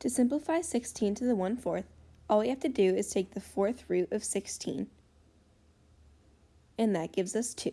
To simplify 16 to the 1 fourth, all we have to do is take the fourth root of 16. And that gives us 2.